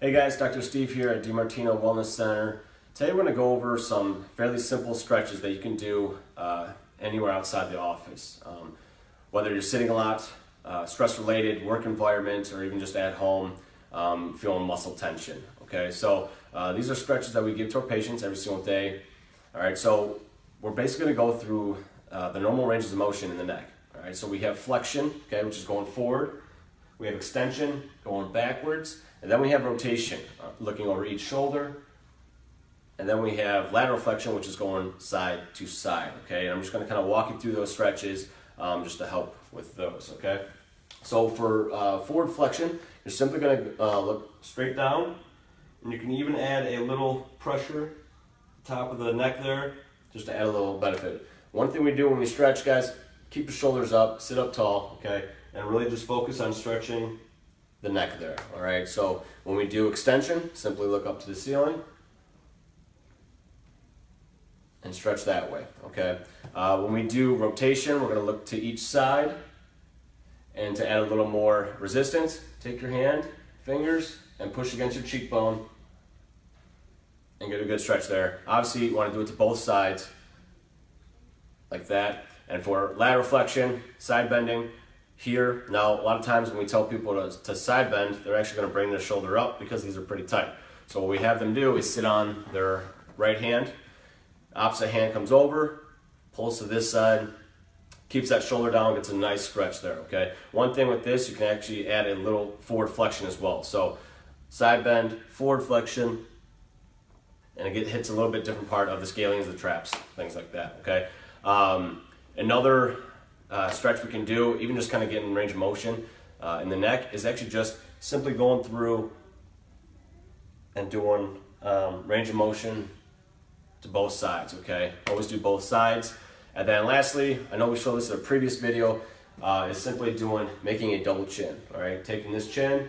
Hey guys, Dr. Steve here at DiMartino Wellness Center. Today we're going to go over some fairly simple stretches that you can do uh, anywhere outside the office. Um, whether you're sitting a lot, uh, stress related, work environment, or even just at home um, feeling muscle tension. Okay, so uh, these are stretches that we give to our patients every single day. All right, so we're basically going to go through uh, the normal ranges of motion in the neck. All right, so we have flexion, okay, which is going forward. We have extension going backwards, and then we have rotation, uh, looking over each shoulder. And then we have lateral flexion, which is going side to side, okay? And I'm just gonna kind of walk you through those stretches um, just to help with those, okay? So for uh, forward flexion, you're simply gonna uh, look straight down, and you can even add a little pressure top of the neck there, just to add a little benefit. One thing we do when we stretch, guys, keep your shoulders up, sit up tall, okay? And really just focus on stretching the neck there, all right? So when we do extension, simply look up to the ceiling and stretch that way, okay? Uh, when we do rotation, we're gonna look to each side and to add a little more resistance, take your hand, fingers, and push against your cheekbone and get a good stretch there. Obviously, you wanna do it to both sides, like that. And for lateral flexion, side bending, here. Now, a lot of times when we tell people to, to side bend, they're actually gonna bring their shoulder up because these are pretty tight. So what we have them do is sit on their right hand, opposite hand comes over, pulls to this side, keeps that shoulder down, gets a nice stretch there, okay? One thing with this, you can actually add a little forward flexion as well. So side bend, forward flexion, and it hits a little bit different part of the scalenes, the traps, things like that, okay? Um, another uh, stretch we can do, even just kind of getting range of motion uh, in the neck, is actually just simply going through and doing um, range of motion to both sides, okay? Always do both sides. And then lastly, I know we showed this in a previous video, uh, is simply doing, making a double chin, all right? Taking this chin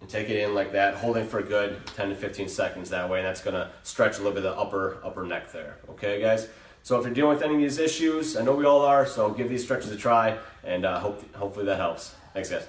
and take it in like that, holding for a good 10 to 15 seconds that way, and that's gonna stretch a little bit of the upper, upper neck there, okay guys? So if you're dealing with any of these issues, I know we all are, so give these stretches a try, and uh, hope, hopefully that helps. Thanks guys.